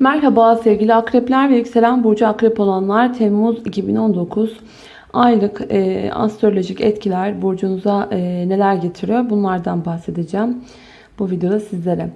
Merhaba sevgili akrepler ve yükselen burcu akrep olanlar. Temmuz 2019 aylık e, astrolojik etkiler burcunuza e, neler getiriyor? Bunlardan bahsedeceğim bu videoda sizlere.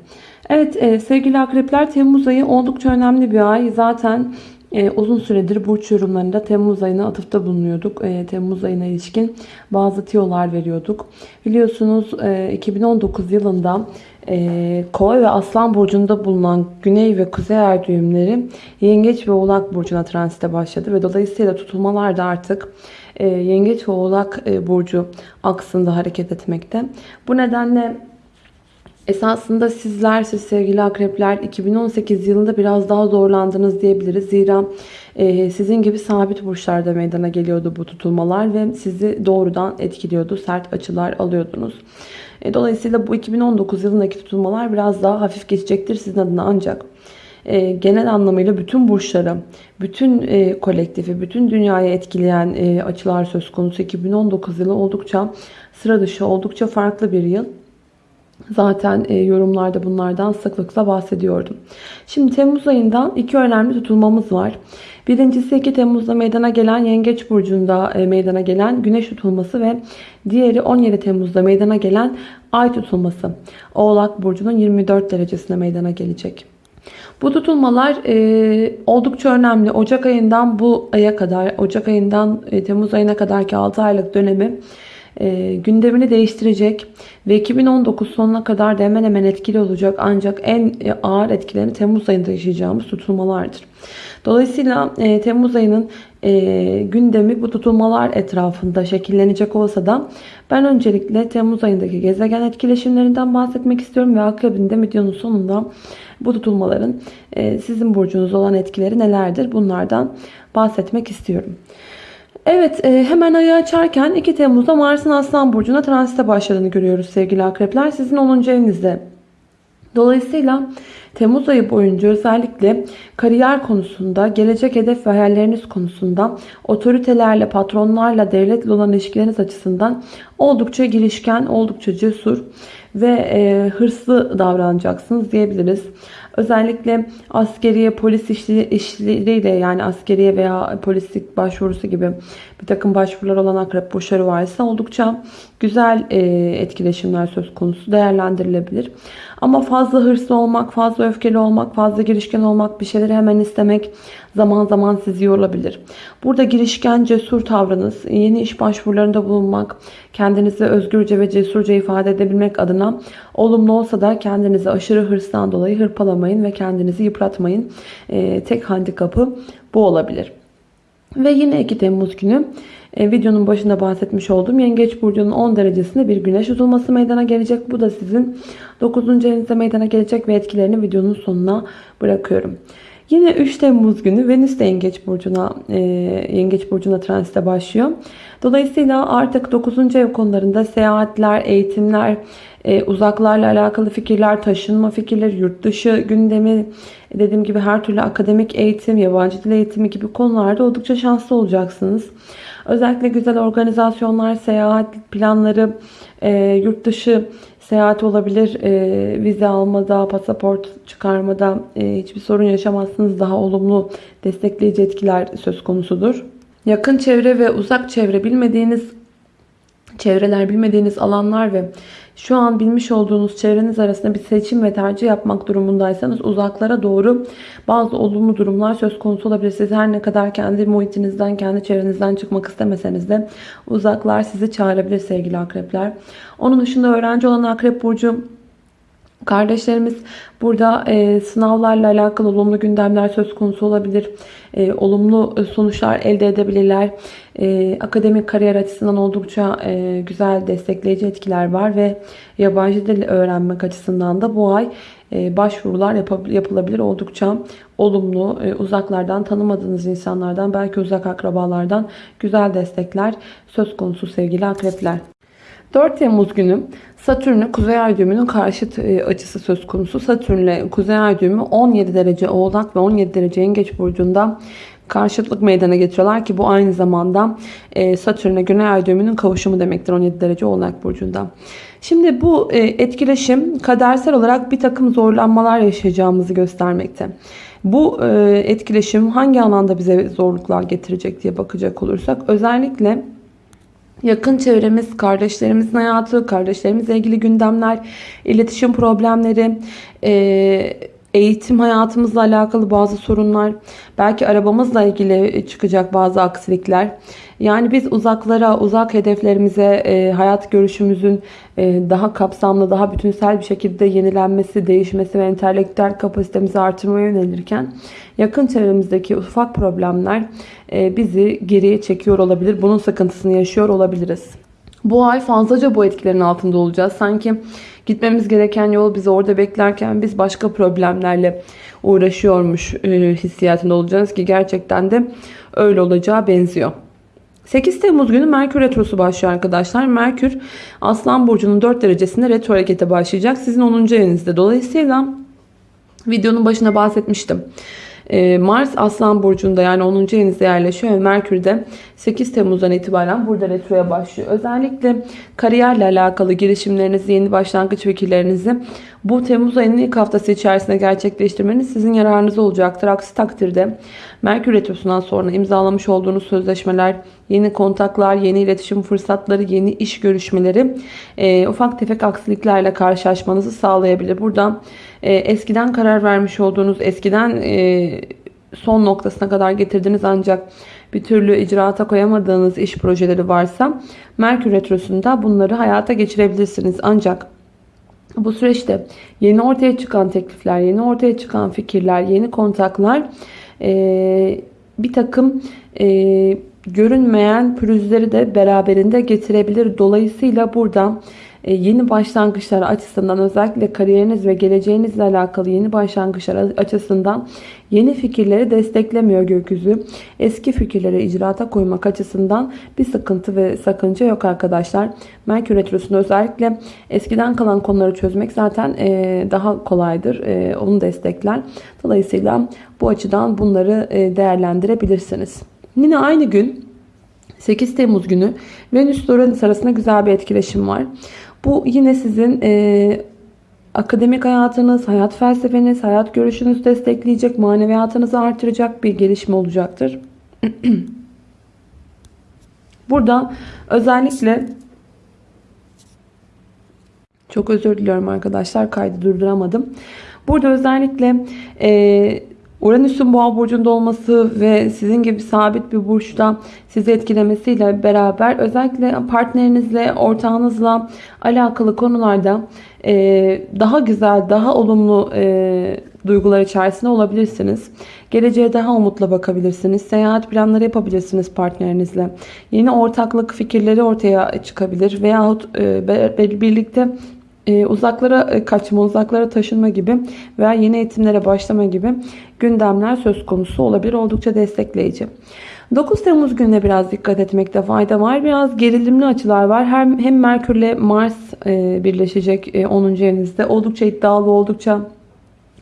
Evet e, sevgili akrepler Temmuz ayı oldukça önemli bir ay. Zaten e, uzun süredir burç yorumlarında Temmuz ayına atıfta bulunuyorduk. E, Temmuz ayına ilişkin bazı tiyolar veriyorduk. Biliyorsunuz e, 2019 yılında e, Kova ve Aslan burcunda bulunan Güney ve Kuzey ay düğümleri Yengeç ve Oğlak burcuna transite başladı ve dolayısıyla tutulmalar da artık e, Yengeç ve Oğlak e, burcu aksında hareket etmekte. Bu nedenle Esasında sizler, siz sevgili akrepler 2018 yılında biraz daha zorlandınız diyebiliriz. Zira e, sizin gibi sabit burçlarda meydana geliyordu bu tutulmalar ve sizi doğrudan etkiliyordu. Sert açılar alıyordunuz. E, dolayısıyla bu 2019 yılındaki tutulmalar biraz daha hafif geçecektir sizin adına ancak e, genel anlamıyla bütün burçları, bütün e, kolektifi, bütün dünyayı etkileyen e, açılar söz konusu. 2019 yılı oldukça sıra dışı, oldukça farklı bir yıl. Zaten e, yorumlarda bunlardan sıklıkla bahsediyordum. Şimdi Temmuz ayından iki önemli tutulmamız var. Birincisi 2 Temmuz'da meydana gelen Yengeç Burcu'nda e, meydana gelen Güneş tutulması ve diğeri 17 Temmuz'da meydana gelen Ay tutulması. Oğlak Burcu'nun 24 derecesine meydana gelecek. Bu tutulmalar e, oldukça önemli. Ocak ayından bu aya kadar, Ocak ayından e, Temmuz ayına kadarki 6 aylık dönemi e, gündemini değiştirecek ve 2019 sonuna kadar da hemen hemen etkili olacak. Ancak en ağır etkilerini Temmuz ayında yaşayacağımız tutulmalardır. Dolayısıyla e, Temmuz ayının e, gündemi bu tutulmalar etrafında şekillenecek olsa da ben öncelikle Temmuz ayındaki gezegen etkileşimlerinden bahsetmek istiyorum ve akabinde videonun sonunda bu tutulmaların e, sizin burcunuz olan etkileri nelerdir bunlardan bahsetmek istiyorum. Evet e, hemen ayı açarken 2 Temmuz'da Mars'ın Aslan Burcu'na transite başladığını görüyoruz sevgili akrepler. Sizin 10. evinizde. Dolayısıyla Temmuz ayı boyunca özellikle kariyer konusunda, gelecek hedef ve hayalleriniz konusunda, otoritelerle, patronlarla, devletle olan ilişkileriniz açısından oldukça girişken, oldukça cesur ve e, hırslı davranacaksınız diyebiliriz. Özellikle askeriye, polis işleriyle yani askeriye veya polislik başvurusu gibi bir takım başvurular olan akrep burçları varsa oldukça güzel e, etkileşimler söz konusu değerlendirilebilir. Ama fazla hırslı olmak, fazla öfkeli olmak, fazla girişken olmak, bir şeyleri hemen istemek zaman zaman sizi yorulabilir. Burada girişken, cesur tavrınız, yeni iş başvurularında bulunmak, kendinizi özgürce ve cesurca ifade edebilmek adına olumlu olsa da kendinizi aşırı hırstan dolayı hırpalamayın ve kendinizi yıpratmayın. Ee, tek handikapı bu olabilir. Ve yine 2 Temmuz günü e, videonun başında bahsetmiş olduğum Yengeç Burcu'nun 10 derecesinde bir güneş tutulması meydana gelecek. Bu da sizin 9. evinizde meydana gelecek ve etkilerini videonun sonuna bırakıyorum. Yine 3 Temmuz günü Venüs de Yengeç Burcu'na e, Yengeç Burcu'na transite başlıyor. Dolayısıyla artık 9. ev konularında seyahatler, eğitimler, e, uzaklarla alakalı fikirler, taşınma fikirleri, yurt dışı gündemi, dediğim gibi her türlü akademik eğitim, yabancı dil eğitimi gibi konularda oldukça şanslı olacaksınız. Özellikle güzel organizasyonlar, seyahat planları, e, yurt dışı seyahat olabilir. E, vize almada, pasaport çıkarmada e, hiçbir sorun yaşamazsınız. Daha olumlu destekleyici etkiler söz konusudur. Yakın çevre ve uzak çevre bilmediğiniz çevreler, bilmediğiniz alanlar ve şu an bilmiş olduğunuz çevreniz arasında bir seçim ve tercih yapmak durumundaysanız uzaklara doğru bazı olumlu durumlar söz konusu olabilir. Siz her ne kadar kendi muhitinizden, kendi çevrenizden çıkmak istemeseniz de uzaklar sizi çağırabilir sevgili akrepler. Onun dışında öğrenci olan akrep burcu Kardeşlerimiz burada e, sınavlarla alakalı olumlu gündemler söz konusu olabilir. E, olumlu sonuçlar elde edebilirler. E, akademik kariyer açısından oldukça e, güzel destekleyici etkiler var ve yabancı dil öğrenmek açısından da bu ay e, başvurular yapılabilir. Oldukça olumlu, e, uzaklardan tanımadığınız insanlardan, belki uzak akrabalardan güzel destekler söz konusu sevgili akrepler. 4 Temmuz günü Satürn'le Kuzey Ay düğümünün karşıt e, açısı söz konusu. Satürn'le Kuzey Ay düğümü 17 derece Oğlak ve 17 derece Yengeç burcunda karşıtlık meydana getiriyorlar ki bu aynı zamanda e, Satürn'e Güney Ay düğümünün kavuşumu demektir 17 derece Oğlak burcunda. Şimdi bu e, etkileşim kadersel olarak bir takım zorlanmalar yaşayacağımızı göstermekte. Bu etkileşim hangi alanda bize zorluklar getirecek diye bakacak olursak özellikle yakın çevremiz, kardeşlerimizin hayatı, kardeşlerimizle ilgili gündemler, iletişim problemleri, eğitim hayatımızla alakalı bazı sorunlar, belki arabamızla ilgili çıkacak bazı aksilikler. Yani biz uzaklara, uzak hedeflerimize, e, hayat görüşümüzün e, daha kapsamlı, daha bütünsel bir şekilde yenilenmesi, değişmesi ve entelektüel kapasitemizi artırmaya yönelirken yakın çevremizdeki ufak problemler e, bizi geriye çekiyor olabilir. Bunun sıkıntısını yaşıyor olabiliriz. Bu ay fazlaca bu etkilerin altında olacağız. Sanki gitmemiz gereken yol bizi orada beklerken biz başka problemlerle uğraşıyormuş e, hissiyatında olacağız ki gerçekten de öyle olacağı benziyor. 8 Temmuz günü Merkür Retrosu başlıyor arkadaşlar. Merkür Aslan Burcu'nun 4 derecesinde retro harekete başlayacak. Sizin 10. evinizde. Dolayısıyla videonun başına bahsetmiştim. Ee, Mars Aslan Burcu'nda yani 10. evinizde yerleşiyor Merkür de 8 Temmuz'dan itibaren burada retroya başlıyor. Özellikle kariyerle alakalı girişimlerinizi, yeni başlangıç fikirlerinizi bu Temmuz ayının ilk haftası içerisinde gerçekleştirmeniz sizin yararınıza olacaktır. Aksi takdirde Merkür Retrosu'ndan sonra imzalamış olduğunuz sözleşmeler, yeni kontaklar, yeni iletişim fırsatları, yeni iş görüşmeleri e, ufak tefek aksiliklerle karşılaşmanızı sağlayabilir. Buradan e, eskiden karar vermiş olduğunuz, eskiden e, son noktasına kadar getirdiniz ancak bir türlü icraata koyamadığınız iş projeleri varsa Merkür Retrosu'nda bunları hayata geçirebilirsiniz. Ancak bu süreçte yeni ortaya çıkan teklifler, yeni ortaya çıkan fikirler, yeni kontaklar e, bir takım e, görünmeyen pürüzleri de beraberinde getirebilir. Dolayısıyla burada yeni başlangıçlar açısından özellikle kariyeriniz ve geleceğinizle alakalı yeni başlangıçlar açısından yeni fikirleri desteklemiyor gökyüzü. Eski fikirleri icraata koymak açısından bir sıkıntı ve sakınca yok arkadaşlar. Merkür Retrosu'nda özellikle eskiden kalan konuları çözmek zaten e, daha kolaydır. E, onu destekler. Dolayısıyla bu açıdan bunları değerlendirebilirsiniz. Yine aynı gün 8 Temmuz günü Venüs Uranüs arasında güzel bir etkileşim var. Bu yine sizin e, akademik hayatınız, hayat felsefeniz, hayat görüşünüzü destekleyecek, maneviyatınızı artıracak bir gelişme olacaktır. Burada özellikle çok özür diliyorum arkadaşlar kaydı durduramadım. Burada özellikle e, Uranüs'ün boğa burcunda olması ve sizin gibi sabit bir burçta sizi etkilemesiyle beraber özellikle partnerinizle, ortağınızla alakalı konularda e, daha güzel, daha olumlu e, duygular içerisinde olabilirsiniz. Geleceğe daha umutla bakabilirsiniz. Seyahat planları yapabilirsiniz partnerinizle. Yeni ortaklık fikirleri ortaya çıkabilir veyahut e, birlikte e, uzaklara e, kaçma, uzaklara taşınma gibi veya yeni eğitimlere başlama gibi gündemler söz konusu olabilir. Oldukça destekleyici. 9 Temmuz gününe biraz dikkat etmekte fayda var. Biraz gerilimli açılar var. Hem, hem Merkür ile Mars e, birleşecek e, 10. evinizde. Oldukça iddialı, oldukça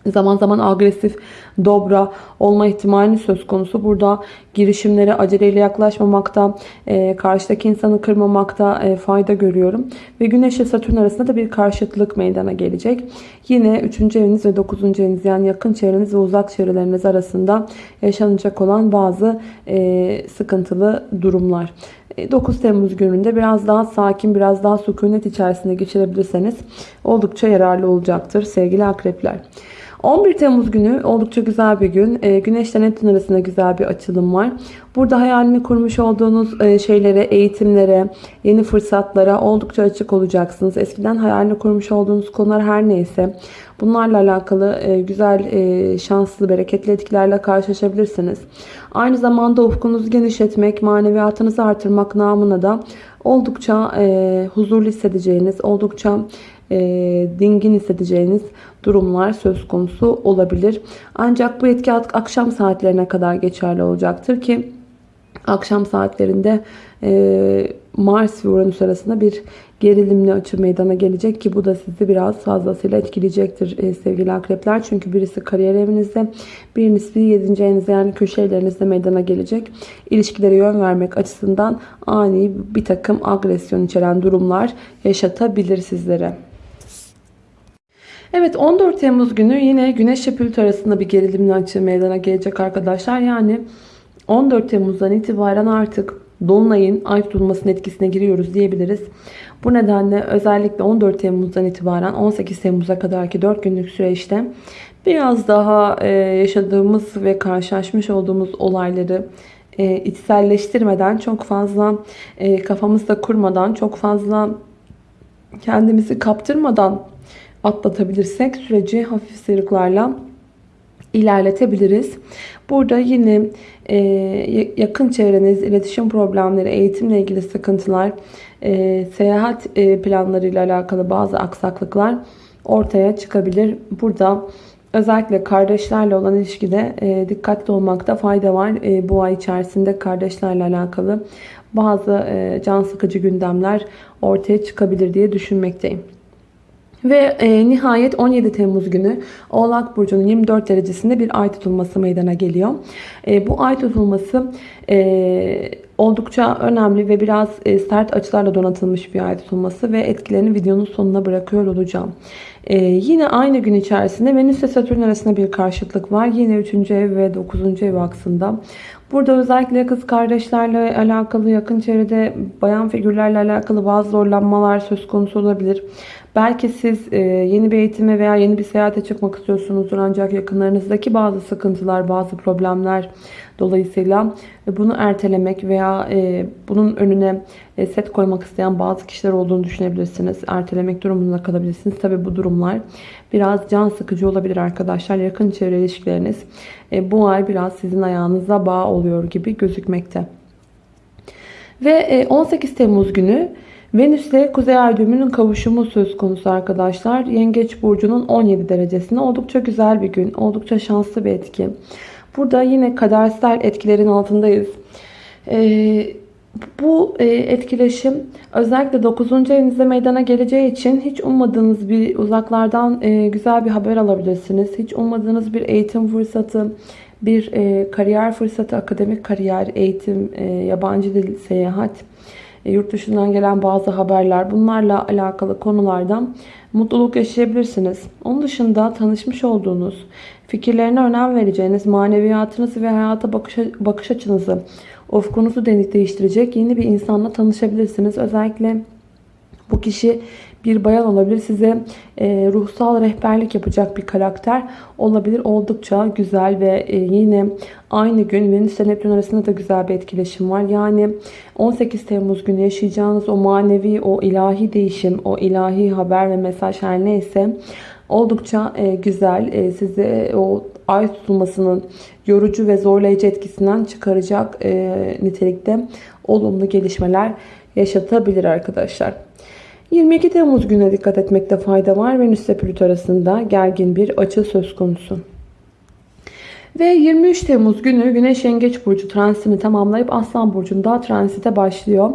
zaman zaman agresif, dobra olma ihtimali söz konusu. Burada girişimlere aceleyle yaklaşmamakta, e, karşıdaki insanı kırmamakta e, fayda görüyorum. Ve Güneş ile Satürn arasında da bir karşıtlık meydana gelecek. Yine 3. eviniz ve 9. eviniz yani yakın çevreniz ve uzak çevreleriniz arasında yaşanacak olan bazı e, sıkıntılı durumlar. 9 e, Temmuz gününde biraz daha sakin, biraz daha sükunet içerisinde geçirebilirseniz oldukça yararlı olacaktır sevgili akrepler. 11 Temmuz günü oldukça güzel bir gün. E, Güneş ile Neptün arasında güzel bir açılım var. Burada hayalini kurmuş olduğunuz e, şeylere, eğitimlere, yeni fırsatlara oldukça açık olacaksınız. Eskiden hayalini kurmuş olduğunuz konular her neyse bunlarla alakalı e, güzel, e, şanslı, bereketli etkilerle karşılaşabilirsiniz. Aynı zamanda ufkunuzu genişletmek, maneviyatınızı artırmak namına da oldukça e, huzurlu hissedeceğiniz, oldukça e, dingin hissedeceğiniz durumlar söz konusu olabilir. Ancak bu etki akşam saatlerine kadar geçerli olacaktır ki akşam saatlerinde e, Mars ve Uranüs arasında bir gerilimli açı meydana gelecek ki bu da sizi biraz fazlasıyla etkileyecektir e, sevgili akrepler. Çünkü birisi kariyer evinizde, birisi 7. evinizde yani köşe evlerinizde meydana gelecek. İlişkilere yön vermek açısından ani bir takım agresyon içeren durumlar yaşatabilir sizlere. Evet 14 Temmuz günü yine Güneş ile Plüto arasında bir gerilimli açı meydana gelecek arkadaşlar. Yani 14 Temmuz'dan itibaren artık Dolunay'ın ay tutulmasının etkisine giriyoruz diyebiliriz. Bu nedenle özellikle 14 Temmuz'dan itibaren 18 Temmuz'a kadarki 4 günlük süreçte biraz daha e, yaşadığımız ve karşılaşmış olduğumuz olayları e, içselleştirmeden çok fazla e, kafamızda kurmadan çok fazla kendimizi kaptırmadan atlatabilirsek süreci hafif sıyrıklarla ilerletebiliriz. Burada yine e, yakın çevreniz, iletişim problemleri, eğitimle ilgili sıkıntılar, e, seyahat e, planlarıyla alakalı bazı aksaklıklar ortaya çıkabilir. Burada özellikle kardeşlerle olan ilişkide e, dikkatli olmakta fayda var. E, bu ay içerisinde kardeşlerle alakalı bazı e, can sıkıcı gündemler ortaya çıkabilir diye düşünmekteyim. Ve e, nihayet 17 Temmuz günü Oğlak Burcu'nun 24 derecesinde bir ay tutulması meydana geliyor. E, bu ay tutulması e, oldukça önemli ve biraz e, sert açılarla donatılmış bir ay tutulması ve etkilerini videonun sonuna bırakıyor olacağım. E, yine aynı gün içerisinde Venüs ve Satürn arasında bir karşıtlık var. Yine 3. ev ve 9. ev aksında. Burada özellikle kız kardeşlerle alakalı yakın çevrede bayan figürlerle alakalı bazı zorlanmalar söz konusu olabilir. Belki siz e, yeni bir eğitime veya yeni bir seyahate çıkmak istiyorsunuzdur ancak yakınlarınızdaki bazı sıkıntılar, bazı problemler dolayısıyla bunu ertelemek veya e, bunun önüne e, set koymak isteyen bazı kişiler olduğunu düşünebilirsiniz. Ertelemek durumunda kalabilirsiniz. Tabi bu durumlar biraz can sıkıcı olabilir arkadaşlar. Yakın çevre ilişkileriniz bu ay biraz sizin ayağınıza bağ oluyor gibi gözükmekte. Ve 18 Temmuz günü Venüs ile Kuzey Ay düğümünün kavuşumu söz konusu arkadaşlar. Yengeç burcunun 17 derecesinde oldukça güzel bir gün. Oldukça şanslı bir etki. Burada yine kadersel etkilerin altındayız. Ee, bu e, etkileşim özellikle 9. evinizde meydana geleceği için hiç ummadığınız bir uzaklardan e, güzel bir haber alabilirsiniz. Hiç ummadığınız bir eğitim fırsatı, bir e, kariyer fırsatı, akademik kariyer, eğitim, yabancı dil, seyahat yurt dışından gelen bazı haberler bunlarla alakalı konulardan mutluluk yaşayabilirsiniz. Onun dışında tanışmış olduğunuz, fikirlerine önem vereceğiniz, maneviyatınızı ve hayata bakış, bakış açınızı, ufkunuzu değiştirecek yeni bir insanla tanışabilirsiniz. Özellikle bu kişi bir bayan olabilir. Size e, ruhsal rehberlik yapacak bir karakter olabilir. Oldukça güzel ve e, yine aynı gün Venüs ile Neptün arasında da güzel bir etkileşim var. Yani 18 Temmuz günü yaşayacağınız o manevi, o ilahi değişim, o ilahi haber ve mesaj her neyse oldukça e, güzel. E, size o ay tutulmasının yorucu ve zorlayıcı etkisinden çıkaracak e, nitelikte olumlu gelişmeler yaşatabilir arkadaşlar. 22 Temmuz gününe dikkat etmekte fayda var. Venüs ile Plüto arasında gergin bir açı söz konusu. Ve 23 Temmuz günü Güneş Yengeç Burcu transitini tamamlayıp Aslan Burcu'nda transite başlıyor.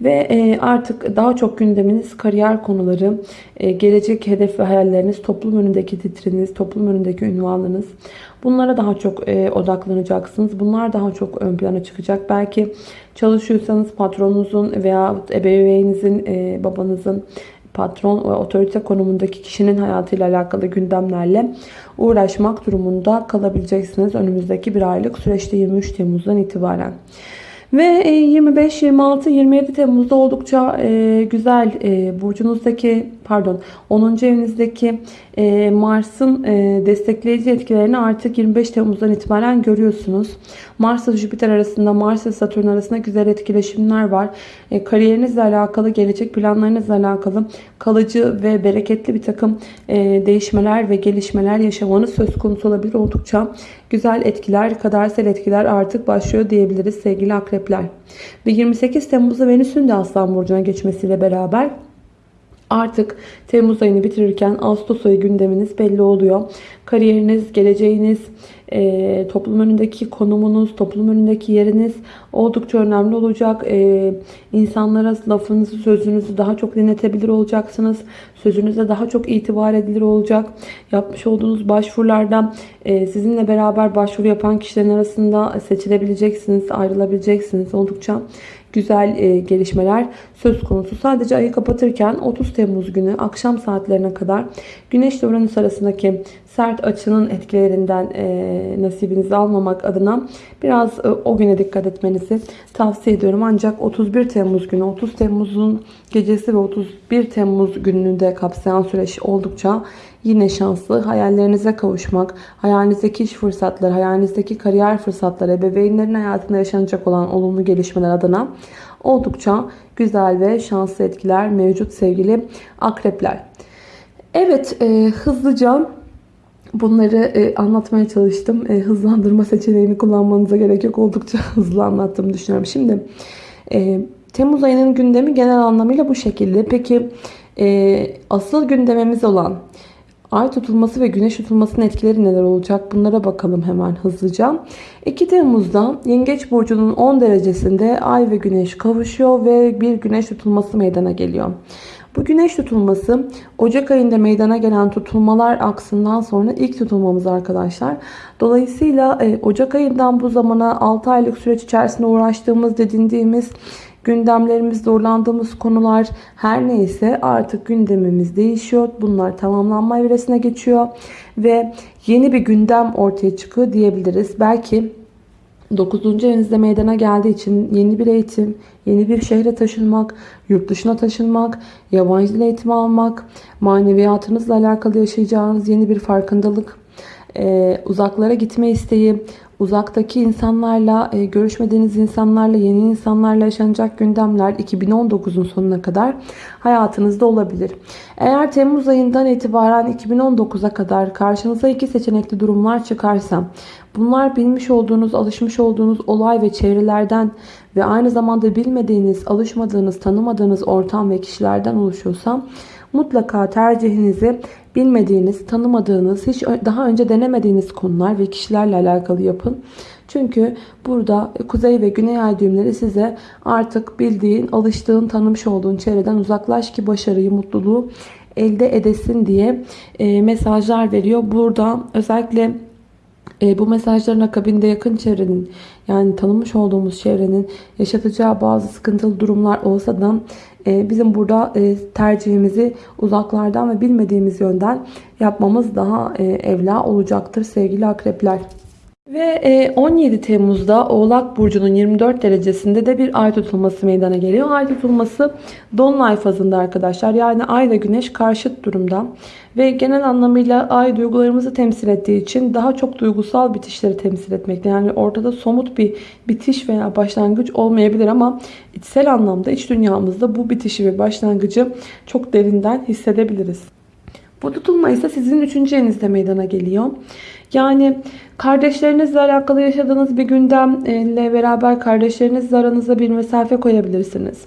Ve e, artık daha çok gündeminiz kariyer konuları, e, gelecek hedef ve hayalleriniz, toplum önündeki titriniz, toplum önündeki ünvanınız. Bunlara daha çok e, odaklanacaksınız. Bunlar daha çok ön plana çıkacak. Belki çalışıyorsanız patronunuzun veya ebeveyninizin, babanızın patron ve otorite konumundaki kişinin hayatıyla alakalı gündemlerle uğraşmak durumunda kalabileceksiniz. Önümüzdeki bir aylık süreçte 23 Temmuz'dan itibaren. Ve 25, 26, 27 Temmuz'da oldukça e, güzel e, burcunuzdaki pardon 10. evinizdeki e, Mars'ın destekleyici etkilerini artık 25 Temmuz'dan itibaren görüyorsunuz. Mars ile Jüpiter arasında Mars ve Satürn arasında güzel etkileşimler var. Kariyerinizle alakalı, gelecek planlarınızla alakalı kalıcı ve bereketli bir takım değişmeler ve gelişmeler yaşamanız söz konusu olabilir. Oldukça güzel etkiler, kadersel etkiler artık başlıyor diyebiliriz sevgili akrepler. Ve 28 Temmuz'da Venüs'ün de Aslan Burcu'na geçmesiyle beraber Artık Temmuz ayını bitirirken Ağustos ayı gündeminiz belli oluyor. Kariyeriniz, geleceğiniz, e, toplum önündeki konumunuz, toplum önündeki yeriniz oldukça önemli olacak. E, insanlara lafınızı, sözünüzü daha çok dinletebilir olacaksınız. Sözünüze daha çok itibar edilir olacak. Yapmış olduğunuz başvurulardan e, sizinle beraber başvuru yapan kişilerin arasında seçilebileceksiniz, ayrılabileceksiniz. Oldukça güzel e, gelişmeler söz konusu. Sadece ayı kapatırken 30 Temmuz günü akşam saatlerine kadar Güneş ile Uranüs arasındaki sert açının etkilerinden e, nasibinizi almamak adına biraz e, o güne dikkat etmenizi tavsiye ediyorum. Ancak 31 Temmuz günü 30 Temmuz'un gecesi ve 31 Temmuz gününü de kapsayan süreç oldukça yine şanslı. Hayallerinize kavuşmak, hayalinizdeki iş fırsatları, hayalinizdeki kariyer fırsatları, ebeveynlerin hayatında yaşanacak olan olumlu gelişmeler adına oldukça güzel ve şanslı etkiler mevcut sevgili akrepler. Evet e, hızlıca bunları e, anlatmaya çalıştım. E, hızlandırma seçeneğini kullanmanıza gerek yok. Oldukça hızlı anlattığımı düşünüyorum. Şimdi e, Temmuz ayının gündemi genel anlamıyla bu şekilde. Peki e, asıl gündemimiz olan Ay tutulması ve güneş tutulmasının etkileri neler olacak? Bunlara bakalım hemen hızlıca. 2 Temmuz'da Yengeç Burcu'nun 10 derecesinde Ay ve Güneş kavuşuyor ve bir güneş tutulması meydana geliyor. Bu güneş tutulması Ocak ayında meydana gelen tutulmalar aksından sonra ilk tutulmamız arkadaşlar. Dolayısıyla e, Ocak ayından bu zamana 6 aylık süreç içerisinde uğraştığımız, dedindiğimiz gündemlerimiz, zorlandığımız konular her neyse artık gündemimiz değişiyor. Bunlar tamamlanma evresine geçiyor ve yeni bir gündem ortaya çıkıyor diyebiliriz. Belki 9. evinizde meydana geldiği için yeni bir eğitim, yeni bir şehre taşınmak, yurt dışına taşınmak, yabancı dil eğitimi almak, maneviyatınızla alakalı yaşayacağınız yeni bir farkındalık, uzaklara gitme isteği, uzaktaki insanlarla, e, görüşmediğiniz insanlarla, yeni insanlarla yaşanacak gündemler 2019'un sonuna kadar hayatınızda olabilir. Eğer Temmuz ayından itibaren 2019'a kadar karşınıza iki seçenekli durumlar çıkarsa, bunlar bilmiş olduğunuz, alışmış olduğunuz olay ve çevrelerden ve aynı zamanda bilmediğiniz, alışmadığınız, tanımadığınız ortam ve kişilerden oluşuyorsa, mutlaka tercihinizi bilmediğiniz, tanımadığınız, hiç daha önce denemediğiniz konular ve kişilerle alakalı yapın. Çünkü burada kuzey ve güney ay düğümleri size artık bildiğin, alıştığın, tanımış olduğun çevreden uzaklaş ki başarıyı, mutluluğu elde edesin diye e, mesajlar veriyor. Burada özellikle e, bu mesajların akabinde yakın çevrenin yani tanımış olduğumuz çevrenin yaşatacağı bazı sıkıntılı durumlar olsa da e, bizim burada e, tercihimizi uzaklardan ve bilmediğimiz yönden yapmamız daha e, evla olacaktır sevgili akrepler. Ve 17 Temmuz'da Oğlak Burcu'nun 24 derecesinde de bir ay tutulması meydana geliyor. Ay tutulması Dolunay fazında arkadaşlar. Yani ay ve güneş karşıt durumda. Ve genel anlamıyla ay duygularımızı temsil ettiği için daha çok duygusal bitişleri temsil etmekte. Yani ortada somut bir bitiş veya başlangıç olmayabilir ama içsel anlamda iç dünyamızda bu bitişi ve başlangıcı çok derinden hissedebiliriz. Bu tutulma ise sizin 3. evinizde meydana geliyor. Yani kardeşlerinizle alakalı yaşadığınız bir gündemle beraber kardeşlerinizle aranıza bir mesafe koyabilirsiniz.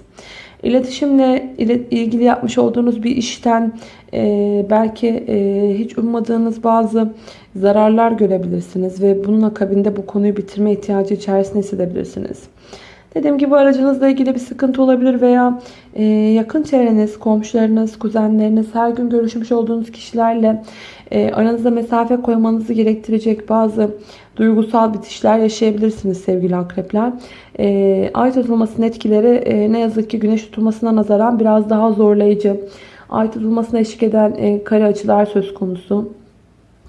İletişimle ilgili yapmış olduğunuz bir işten e, belki e, hiç ummadığınız bazı zararlar görebilirsiniz ve bunun akabinde bu konuyu bitirme ihtiyacı içerisinde hissedebilirsiniz. Dediğim gibi aracınızla ilgili bir sıkıntı olabilir veya e, yakın çevreniz, komşularınız, kuzenleriniz, her gün görüşmüş olduğunuz kişilerle e, aranızda mesafe koymanızı gerektirecek bazı duygusal bitişler yaşayabilirsiniz sevgili akrepler. E, ay tutulmasının etkileri e, ne yazık ki güneş tutulmasına nazaran biraz daha zorlayıcı. Ay tutulmasına eşlik eden e, kare açılar söz konusu.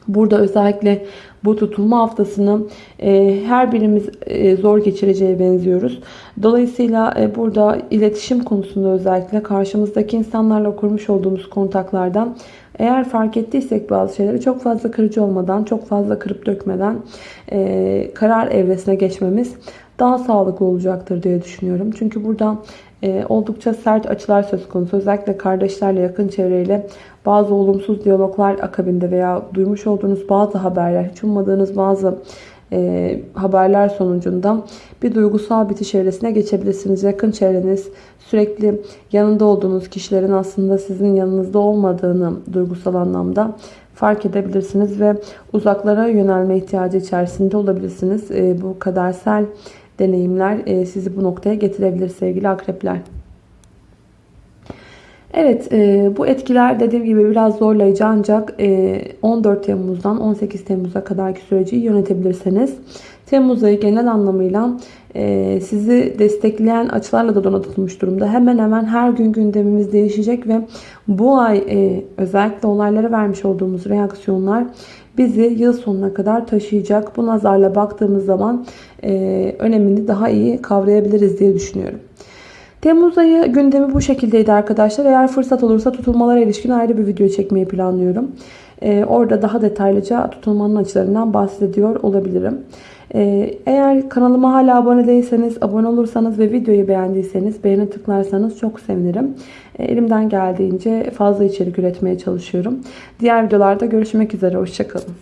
Burada özellikle bu tutulma haftasını e, her birimiz e, zor geçireceğe benziyoruz. Dolayısıyla e, burada iletişim konusunda özellikle karşımızdaki insanlarla kurmuş olduğumuz kontaklardan eğer fark ettiysek bazı şeyleri çok fazla kırıcı olmadan, çok fazla kırıp dökmeden e, karar evresine geçmemiz daha sağlıklı olacaktır diye düşünüyorum. Çünkü burada oldukça sert açılar söz konusu. Özellikle kardeşlerle, yakın çevreyle bazı olumsuz diyaloglar akabinde veya duymuş olduğunuz bazı haberler, hiç ummadığınız bazı e, haberler sonucunda bir duygusal bitiş evresine geçebilirsiniz. Yakın çevreniz sürekli yanında olduğunuz kişilerin aslında sizin yanınızda olmadığını duygusal anlamda fark edebilirsiniz ve uzaklara yönelme ihtiyacı içerisinde olabilirsiniz. E, bu kadersel deneyimler e, sizi bu noktaya getirebilir sevgili akrepler. Evet e, bu etkiler dediğim gibi biraz zorlayıcı ancak e, 14 Temmuz'dan 18 Temmuz'a kadarki süreci yönetebilirseniz Temmuz ayı genel anlamıyla e, sizi destekleyen açılarla da donatılmış durumda. Hemen hemen her gün gündemimiz değişecek ve bu ay e, özellikle olaylara vermiş olduğumuz reaksiyonlar bizi yıl sonuna kadar taşıyacak. Bu nazarla baktığımız zaman e, önemini daha iyi kavrayabiliriz diye düşünüyorum. Temmuz ayı gündemi bu şekildeydi arkadaşlar. Eğer fırsat olursa tutulmalara ilişkin ayrı bir video çekmeyi planlıyorum. Ee, orada daha detaylıca tutulmanın açılarından bahsediyor olabilirim. Ee, eğer kanalıma hala abone değilseniz, abone olursanız ve videoyu beğendiyseniz beğeni tıklarsanız çok sevinirim. Ee, elimden geldiğince fazla içerik üretmeye çalışıyorum. Diğer videolarda görüşmek üzere. Hoşçakalın.